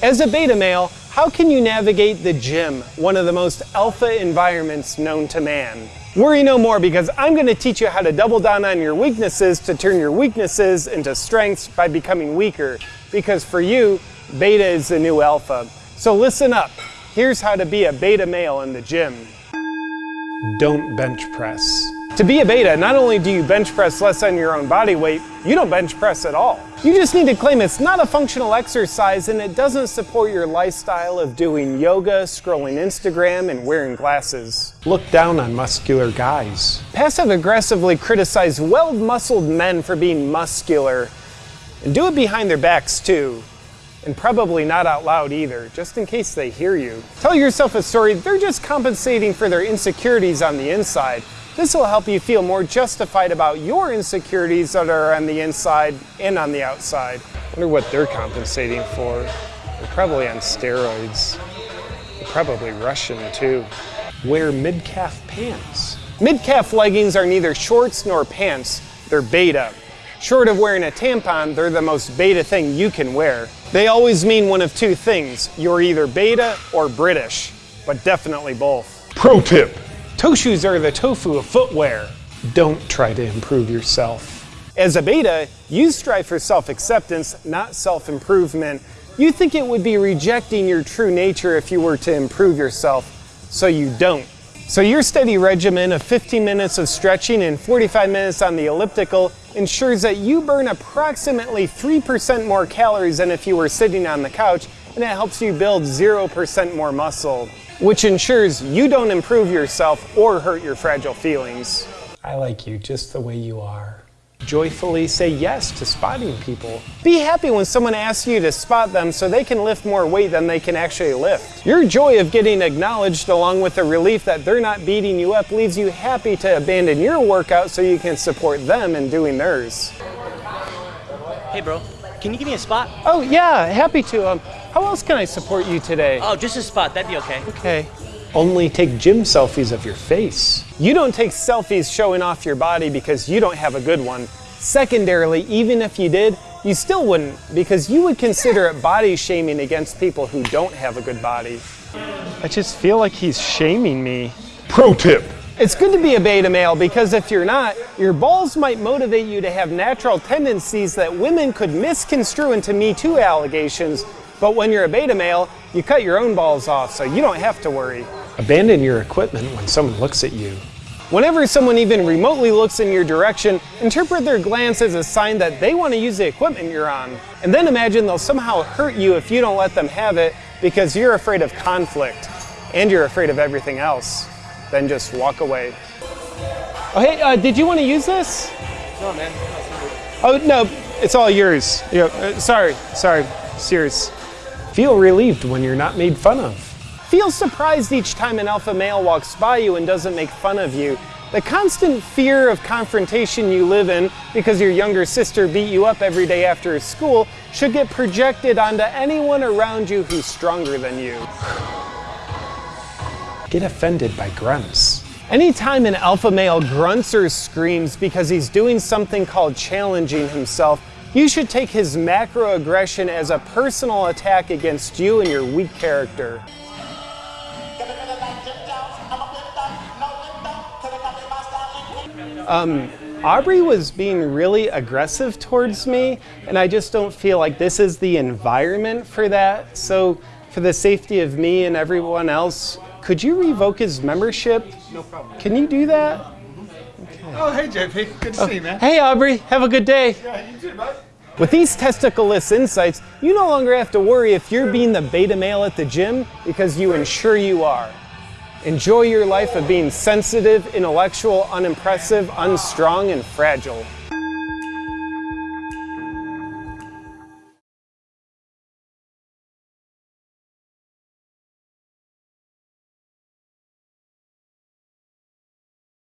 As a beta male, how can you navigate the gym, one of the most alpha environments known to man? Worry no more because I'm going to teach you how to double down on your weaknesses to turn your weaknesses into strengths by becoming weaker. Because for you, beta is the new alpha. So listen up. Here's how to be a beta male in the gym. Don't bench press. To be a beta, not only do you bench press less than your own body weight, you don't bench press at all. You just need to claim it's not a functional exercise and it doesn't support your lifestyle of doing yoga, scrolling Instagram, and wearing glasses. Look down on muscular guys. Passive aggressively criticize well-muscled men for being muscular. And do it behind their backs too. And probably not out loud either, just in case they hear you. Tell yourself a story, they're just compensating for their insecurities on the inside. This will help you feel more justified about your insecurities that are on the inside and on the outside. I wonder what they're compensating for. They're probably on steroids. They're probably Russian too. Wear mid-calf pants. Mid-calf leggings are neither shorts nor pants. They're beta. Short of wearing a tampon, they're the most beta thing you can wear. They always mean one of two things. You're either beta or British, but definitely both. Pro tip. Toe shoes are the tofu of footwear. Don't try to improve yourself. As a beta, you strive for self-acceptance, not self-improvement. You think it would be rejecting your true nature if you were to improve yourself, so you don't. So your steady regimen of 15 minutes of stretching and 45 minutes on the elliptical ensures that you burn approximately 3% more calories than if you were sitting on the couch, and it helps you build 0% more muscle which ensures you don't improve yourself or hurt your fragile feelings. I like you just the way you are. Joyfully say yes to spotting people. Be happy when someone asks you to spot them so they can lift more weight than they can actually lift. Your joy of getting acknowledged along with the relief that they're not beating you up leaves you happy to abandon your workout so you can support them in doing theirs. Hey bro, can you give me a spot? Oh yeah, happy to. Um, how else can I support you today? Oh, just a spot, that'd be okay. Okay. Only take gym selfies of your face. You don't take selfies showing off your body because you don't have a good one. Secondarily, even if you did, you still wouldn't because you would consider it body shaming against people who don't have a good body. I just feel like he's shaming me. Pro tip. It's good to be a beta male because if you're not, your balls might motivate you to have natural tendencies that women could misconstrue into Me Too allegations. But when you're a beta male, you cut your own balls off so you don't have to worry. Abandon your equipment when someone looks at you. Whenever someone even remotely looks in your direction, interpret their glance as a sign that they want to use the equipment you're on. And then imagine they'll somehow hurt you if you don't let them have it because you're afraid of conflict and you're afraid of everything else then just walk away. Oh, hey, uh, did you want to use this? No, man. Oh, no, it's all yours. Yeah, uh, sorry, sorry, serious. Feel relieved when you're not made fun of. Feel surprised each time an alpha male walks by you and doesn't make fun of you. The constant fear of confrontation you live in because your younger sister beat you up every day after school should get projected onto anyone around you who's stronger than you get offended by grunts. Anytime an alpha male grunts or screams because he's doing something called challenging himself, you should take his macroaggression as a personal attack against you and your weak character. Um, Aubrey was being really aggressive towards me, and I just don't feel like this is the environment for that. So for the safety of me and everyone else, could you revoke his membership? No problem. Can you do that? Okay. Oh, hey, JP. Good to oh. see you, man. Hey, Aubrey. Have a good day. Yeah, you too, bud. With these testicleless insights, you no longer have to worry if you're being the beta male at the gym because you ensure you are. Enjoy your life of being sensitive, intellectual, unimpressive, unstrong, and fragile.